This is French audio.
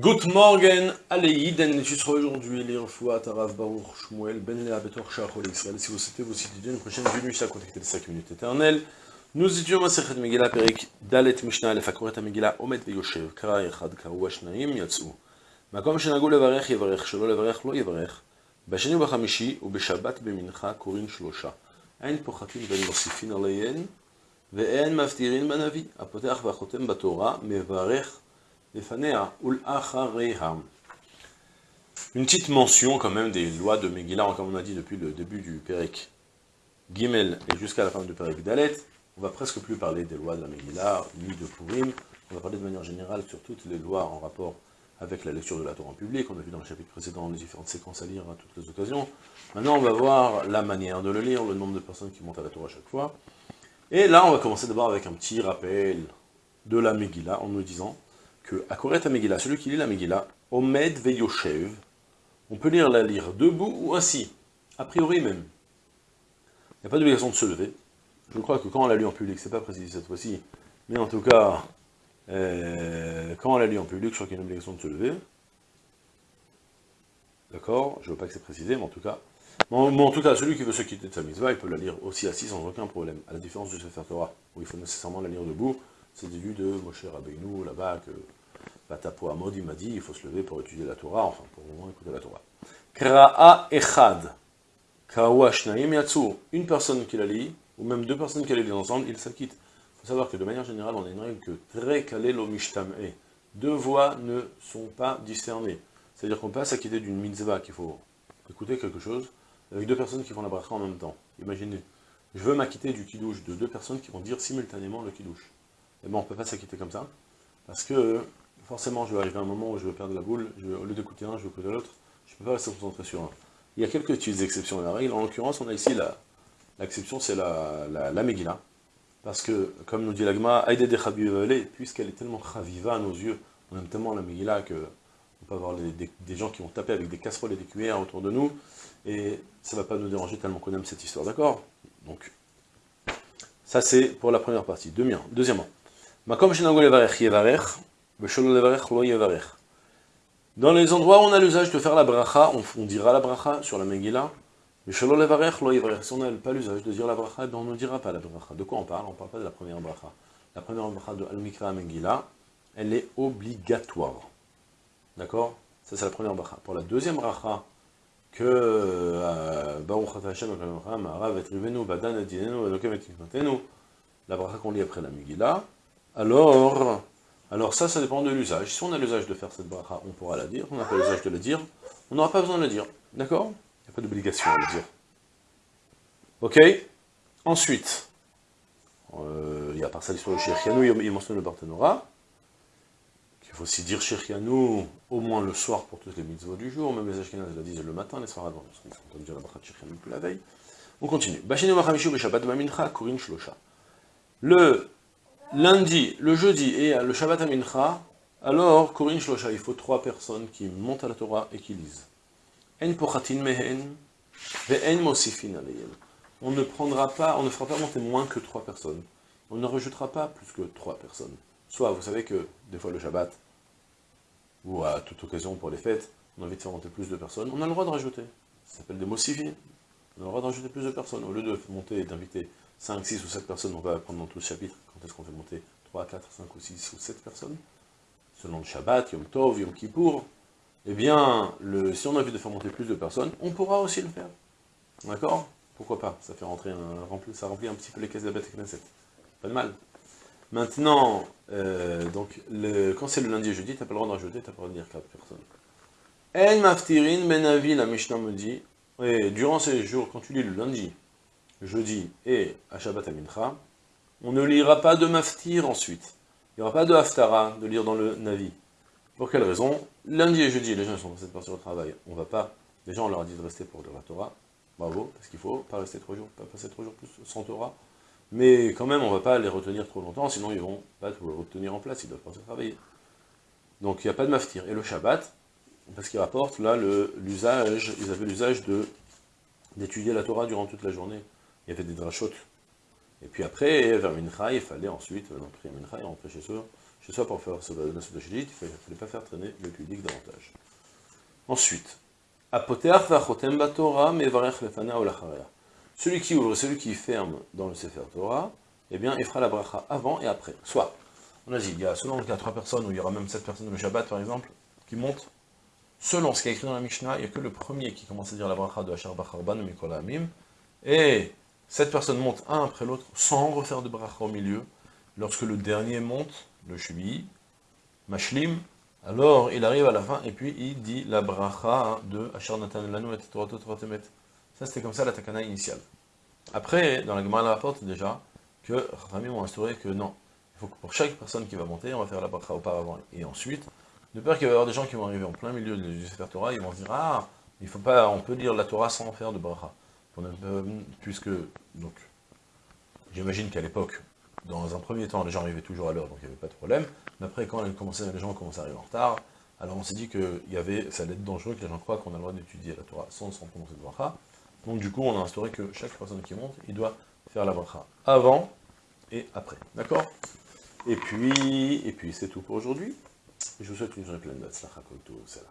Good morning, allez, den tu seras aujourd'hui lire fois Tarav Baruch Shmuel Ben Lea Betor Shachol Israël. Si vous souhaitez vous étudier une prochaine venue, ça contacter les 5 minutes éternelles. Nous étudions Masechet Megillah Perik Dalet Mishnah Lefakoret Megillah Omet Veyoshev Kara Echad Karu Ashnaim Yatsu. מקום שנהגו לברך יברך, שלא לברך לא יברך. בשני ובחמישי ובשבת במנחה קוראים שלושה. אין פוחתים ואין מוסיפין עליהן, ואין מבטירין בנביא. הפותח והחותם בתורה מברך une petite mention quand même des lois de Megillah, comme on a dit depuis le début du Perek Gimel et jusqu'à la fin du Perek Dalet. On va presque plus parler des lois de la Megillah, ni de Purim. On va parler de manière générale sur toutes les lois en rapport avec la lecture de la Torah en public. On a vu dans le chapitre précédent les différentes séquences à lire à toutes les occasions. Maintenant, on va voir la manière de le lire, le nombre de personnes qui montent à la Torah à chaque fois. Et là, on va commencer d'abord avec un petit rappel de la Megillah en nous disant que à Koret Megillah, celui qui lit la Megillah, Omed Veyoshev, on peut lire la lire debout ou assis, a priori même. Il n'y a pas d'obligation de se lever. Je crois que quand on l'a lu en public, c'est pas précisé cette fois-ci, mais en tout cas, euh, quand on l'a lu en public, je crois qu'il y a une obligation de se lever. D'accord? Je ne veux pas que c'est précisé, mais en tout cas. En tout cas, celui qui veut se quitter de sa mitzvah, il peut la lire aussi assis sans aucun problème, à la différence du Sefer Torah, où il faut nécessairement la lire debout, c'est vu de Moshe Rabbeinu, là-bas, que Batapo Amod, il m'a dit, il faut se lever pour étudier la Torah, enfin, pour vraiment écouter la Torah. Kra'a Echad, une personne qui la lit, ou même deux personnes qui la lisent ensemble, ils s'acquittent. Il faut savoir que de manière générale, on a une règle que Tre Kalelo Mishtam'e, deux voix ne sont pas discernées. C'est-à-dire qu'on peut pas s'acquitter d'une mitzvah, qu'il faut écouter quelque chose, avec deux personnes qui font la bracha en même temps. Imaginez, je veux m'acquitter du kidouche de deux personnes qui vont dire simultanément le kidouche. Et bon, on ne peut pas s'acquitter comme ça, parce que forcément, je vais arriver à un moment où je vais perdre la boule, au lieu d'écouter un, je vais écouter l'autre, je ne peux pas rester concentré sur un. Il y a quelques petites exceptions à la règle, en l'occurrence, on a ici l'exception, c'est la, la, Megillah, parce que, comme nous dit l'agma, puisqu'elle est tellement chaviva à nos yeux, on aime tellement la Megillah que on peut avoir des, gens qui vont taper avec des casseroles et des cuillères autour de nous, et ça ne va pas nous déranger tellement qu'on aime cette histoire, d'accord? Donc, ça c'est pour la première partie. Deuxièmement, dans les endroits où on a l'usage de faire la bracha, on, dira la bracha sur la Megillah, si on n'a pas l'usage de dire la bracha, ben on ne dira pas la bracha. De quoi on parle? On ne parle pas de la première bracha. La première bracha de Al-Mikra Megillah, elle est obligatoire. D'accord? Ça c'est la première bracha. Pour la deuxième bracha, que euh, Baruch Hashem, la bracha qu'on lit après la Megillah, alors, alors ça, ça dépend de l'usage. Si on a l'usage de faire cette bracha, on pourra la dire. On n'a pas l'usage de la dire, on n'aura pas besoin de la dire. D'accord? Il n'y a pas d'obligation à la dire. Ok? Ensuite, euh, il y a par ça l'histoire de Shirkianou, il mentionne le Barthénora. Il faut aussi dire Shirkianou au moins le soir pour toutes les mitzvot du jour, même les Ashkenaz la disent le matin, les soirs avant, parce qu'on peut dire la bracha de Shirkianou la veille. On continue. Mamincha Shlosha. Le lundi, le jeudi et le Shabbat Amincha, alors, Korin Shlosha, il faut trois personnes qui montent à la Torah et qui lisent. En pochatin mehen, mosifin On ne prendra pas, on ne fera pas monter moins que trois personnes. On ne rejettera pas plus que trois personnes. Soit, vous savez que, des fois le Shabbat, ou à toute occasion pour les fêtes, on a envie de faire monter plus de personnes, on a le droit de rajouter. Ça s'appelle des mosifin. On a le droit de rajouter plus de personnes. Au lieu de monter et d'inviter 5, 6 ou 7 personnes, on va apprendre dans tout le chapitre, quand est-ce qu'on fait monter 3, 4, 5 ou 6 ou 7 personnes, selon le Shabbat, Yom Tov, Yom Kippour, eh bien, si on a envie de faire monter plus de personnes, on pourra aussi le faire. D'accord? Pourquoi pas? Ça fait rentrer un, ça remplit un petit peu les caisses de la bête Knesset. Pas de mal. Maintenant, euh, donc, le, quand c'est le lundi et jeudi, t'as pas le droit d'en rajouter, t'as pas le droit de dire 4 personnes. En maftirin benavi, la Mishnah me dit, et durant ces jours, quand tu lis le lundi, jeudi et à Shabbat Amincha, on ne lira pas de maftir ensuite. Il n'y aura pas de haftara de lire dans le Navi. Pour quelle raison Lundi et jeudi, les gens sont censés partir au travail. On va pas, les gens on leur a dit de rester pour lire la Torah. Bravo, parce qu'il faut pas rester trois jours, pas passer trois jours plus sans Torah. Mais quand même, on ne va pas les retenir trop longtemps, sinon ils vont pas tout retenir en place, ils doivent partir travailler. Donc il n'y a pas de maftir. Et le Shabbat, parce qu'il rapporte là l'usage, ils avaient l'usage d'étudier la Torah durant toute la journée il y avait des drachotes. Et puis après, vers Mincha, il fallait ensuite, dans Mincha, et rentrer chez eux, chez soi pour faire la Souda il ne fallait pas faire traîner le pudique davantage. Ensuite, celui qui ouvre, celui qui ferme dans le Sefer Torah, eh bien, il fera la bracha avant et après. Soit, on a dit, il y a, selon le cas, trois personnes, ou il y aura même sept personnes le Shabbat, par exemple, qui montent, selon ce qui est écrit dans la Mishnah, il n'y a que le premier qui commence à dire la bracha de Hachar Bacharban, Mikola Amim, et cette personne monte un après l'autre, sans refaire de bracha au milieu, lorsque le dernier monte, le Shvi, Mashlim, alors il arrive à la fin, et puis il dit la bracha de Hachar Natan Lanu et. Ça c'était comme ça la takana initiale. Après, dans la Gemara rapporte déjà, que Rami ont instauré que non, il faut que pour chaque personne qui va monter, on va faire la bracha auparavant et ensuite, de peur qu'il va y avoir des gens qui vont arriver en plein milieu du Sefer Torah, ils vont se dire, ah, il faut pas, on peut lire la Torah sans faire de bracha. Puisque, donc, j'imagine qu'à l'époque, dans un premier temps, les gens arrivaient toujours à l'heure, donc il n'y avait pas de problème, mais après, quand les gens commençaient à arriver en retard, alors on s'est dit que y avait, ça allait être dangereux, que les gens croient qu'on a le droit d'étudier la Torah sans, sans prononcer de bracha, donc du coup, on a instauré que chaque personne qui monte, il doit faire la bracha avant et après. D'accord? Et puis, et puis c'est tout pour aujourd'hui. Je vous souhaite une journée pleine de tout, c'est là.